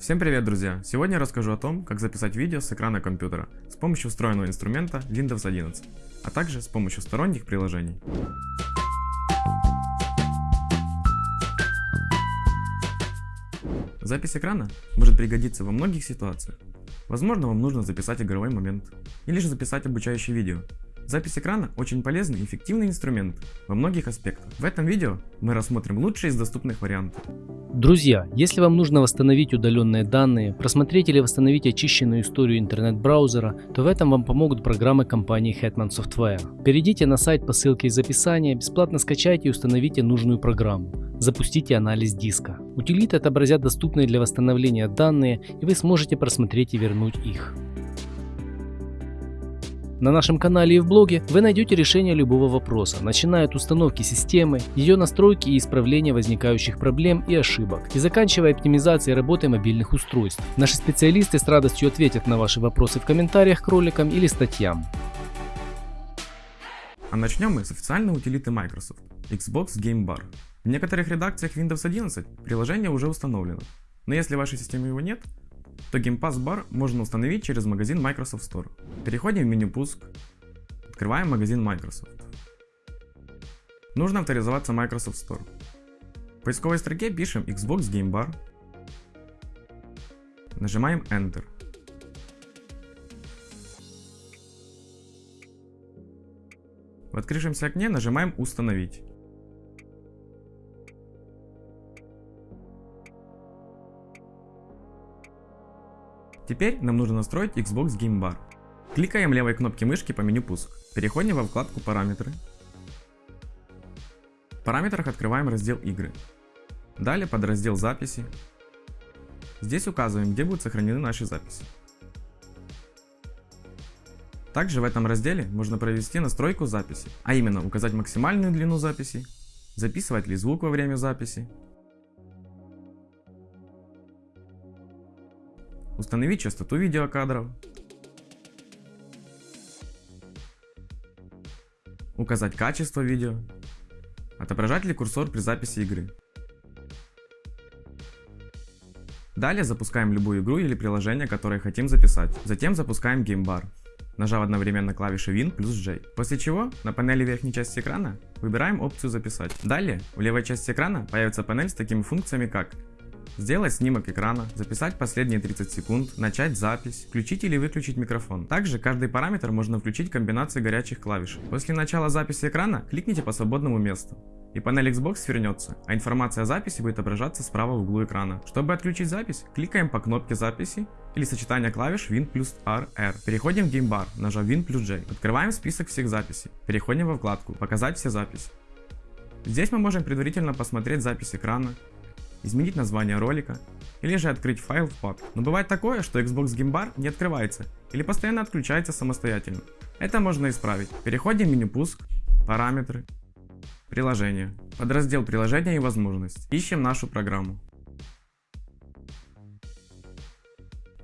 Всем привет, друзья! Сегодня я расскажу о том, как записать видео с экрана компьютера с помощью встроенного инструмента Windows 11, а также с помощью сторонних приложений. Запись экрана может пригодиться во многих ситуациях. Возможно, вам нужно записать игровой момент, или же записать обучающее видео, Запись экрана очень полезный и эффективный инструмент во многих аспектах. В этом видео мы рассмотрим лучшие из доступных вариантов. Друзья, если вам нужно восстановить удаленные данные, просмотреть или восстановить очищенную историю интернет-браузера, то в этом вам помогут программы компании Hetman Software. Перейдите на сайт по ссылке из описания, бесплатно скачайте и установите нужную программу. Запустите анализ диска. Утилиты отобразят доступные для восстановления данные, и вы сможете просмотреть и вернуть их. На нашем канале и в блоге вы найдете решение любого вопроса, начиная от установки системы, ее настройки и исправления возникающих проблем и ошибок, и заканчивая оптимизацией работы мобильных устройств. Наши специалисты с радостью ответят на ваши вопросы в комментариях к роликам или статьям. А начнем мы с официальной утилиты Microsoft Xbox Game Bar. В некоторых редакциях Windows 11 приложение уже установлено, но если в вашей системе его нет, то Game Pass Bar можно установить через магазин Microsoft Store. Переходим в меню «Пуск», открываем магазин Microsoft. Нужно авторизоваться Microsoft Store. В поисковой строке пишем Xbox Game Bar, нажимаем Enter. В открывшемся окне нажимаем «Установить». Теперь нам нужно настроить Xbox Game Bar. Кликаем левой кнопки мышки по меню пуск. Переходим во вкладку параметры. В параметрах открываем раздел игры. Далее под раздел записи. Здесь указываем, где будут сохранены наши записи. Также в этом разделе можно провести настройку записи, а именно указать максимальную длину записи, записывать ли звук во время записи, установить частоту видеокадров, указать качество видео, отображать ли курсор при записи игры. Далее запускаем любую игру или приложение, которое хотим записать. Затем запускаем геймбар, нажав одновременно клавиши Win плюс J. После чего на панели верхней части экрана выбираем опцию записать. Далее в левой части экрана появится панель с такими функциями как Сделать снимок экрана, записать последние 30 секунд, начать запись, включить или выключить микрофон. Также каждый параметр можно включить комбинацией горячих клавиш. После начала записи экрана кликните по свободному месту. И панель Xbox свернется, а информация о записи будет отображаться справа в углу экрана. Чтобы отключить запись, кликаем по кнопке записи или сочетание клавиш Win плюс R, R. Переходим в геймбар, нажав Win плюс J. Открываем список всех записей. Переходим во вкладку «Показать все записи». Здесь мы можем предварительно посмотреть запись экрана, изменить название ролика, или же открыть файл в папке. Но бывает такое, что Xbox Game Bar не открывается, или постоянно отключается самостоятельно. Это можно исправить. Переходим в меню «Пуск», «Параметры», «Приложения», подраздел «Приложения и возможности». Ищем нашу программу.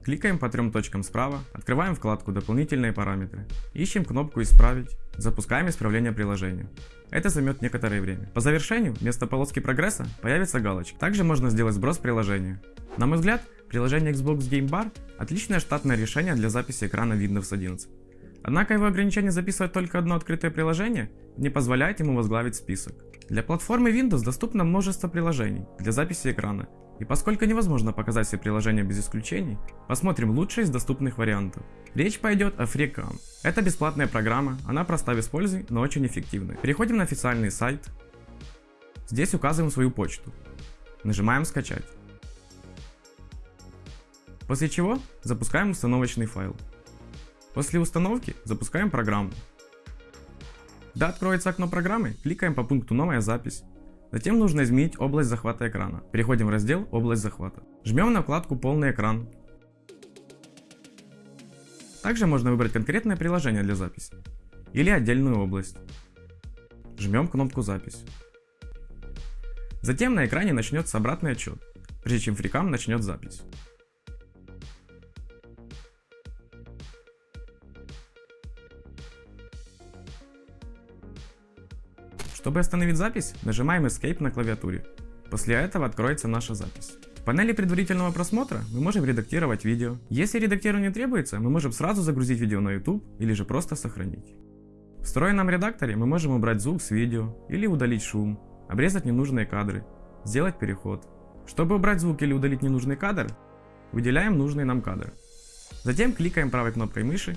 Кликаем по трем точкам справа, открываем вкладку «Дополнительные параметры», ищем кнопку «Исправить», запускаем исправление приложения. Это займет некоторое время. По завершению, вместо полоски прогресса появится галочка. Также можно сделать сброс приложения. На мой взгляд, приложение Xbox Game Bar отличное штатное решение для записи экрана Windows 11. Однако его ограничение записывать только одно открытое приложение не позволяет ему возглавить список. Для платформы Windows доступно множество приложений для записи экрана, и поскольку невозможно показать все приложения без исключений, посмотрим лучшие из доступных вариантов. Речь пойдет о FreeCam. Это бесплатная программа, она проста в использовании, но очень эффективная. Переходим на официальный сайт. Здесь указываем свою почту. Нажимаем скачать. После чего запускаем установочный файл. После установки запускаем программу. Когда откроется окно программы, кликаем по пункту «Новая запись», Затем нужно изменить область захвата экрана. Переходим в раздел «Область захвата». Жмем на вкладку «Полный экран». Также можно выбрать конкретное приложение для записи или отдельную область. Жмем кнопку «Запись». Затем на экране начнется обратный отчет, прежде чем фрикам начнет запись. Чтобы остановить запись, нажимаем Escape на клавиатуре. После этого откроется наша запись. панели предварительного просмотра мы можем редактировать видео. Если редактирование требуется, мы можем сразу загрузить видео на YouTube или же просто сохранить. В встроенном редакторе мы можем убрать звук с видео или удалить шум, обрезать ненужные кадры, сделать переход. Чтобы убрать звук или удалить ненужный кадр, выделяем нужный нам кадр. Затем кликаем правой кнопкой мыши,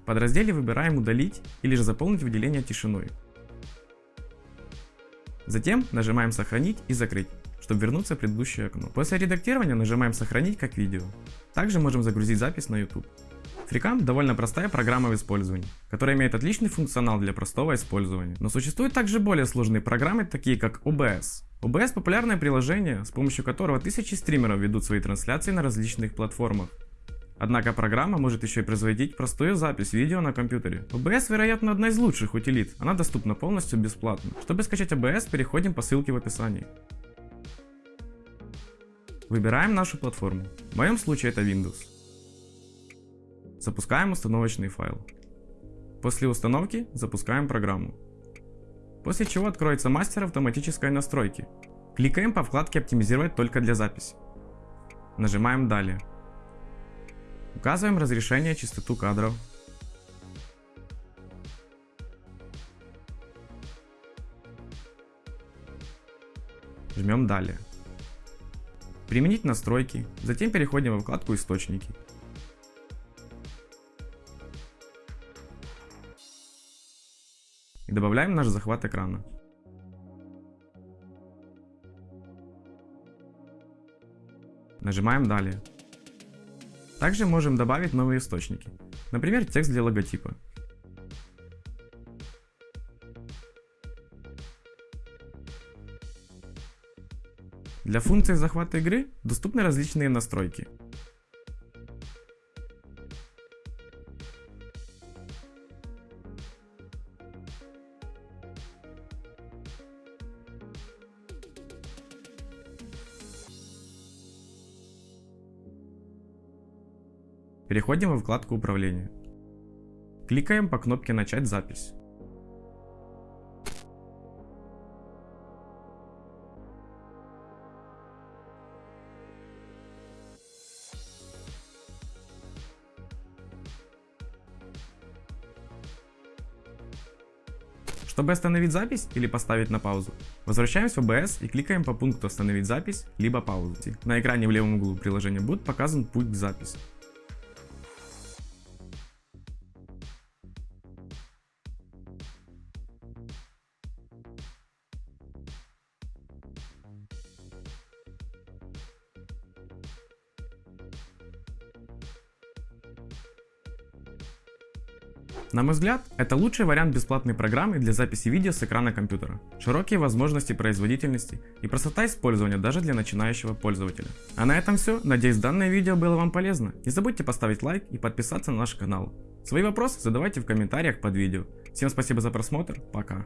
в подразделе выбираем удалить или же заполнить выделение тишиной. Затем нажимаем сохранить и закрыть, чтобы вернуться в предыдущее окно. После редактирования нажимаем сохранить как видео. Также можем загрузить запись на YouTube. FreeCam довольно простая программа в использовании, которая имеет отличный функционал для простого использования. Но существуют также более сложные программы, такие как OBS. OBS популярное приложение, с помощью которого тысячи стримеров ведут свои трансляции на различных платформах. Однако программа может еще и производить простую запись видео на компьютере. OBS, вероятно, одна из лучших утилит, она доступна полностью бесплатно. Чтобы скачать OBS, переходим по ссылке в описании. Выбираем нашу платформу. В моем случае это Windows. Запускаем установочный файл. После установки запускаем программу. После чего откроется мастер автоматической настройки. Кликаем по вкладке «Оптимизировать только для записи». Нажимаем «Далее». Указываем разрешение, частоту кадров. Жмем «Далее». Применить настройки, затем переходим во вкладку «Источники». и добавляем наш захват экрана. Нажимаем «Далее». Также можем добавить новые источники, например, текст для логотипа. Для функции захвата игры доступны различные настройки. Переходим во вкладку управления. Кликаем по кнопке начать запись. Чтобы остановить запись или поставить на паузу, возвращаемся в OBS и кликаем по пункту «Остановить запись» либо «Паузу». На экране в левом углу приложения будет показан путь к записи. На мой взгляд, это лучший вариант бесплатной программы для записи видео с экрана компьютера. Широкие возможности производительности и простота использования даже для начинающего пользователя. А на этом все. Надеюсь данное видео было вам полезно. Не забудьте поставить лайк и подписаться на наш канал. Свои вопросы задавайте в комментариях под видео. Всем спасибо за просмотр, пока.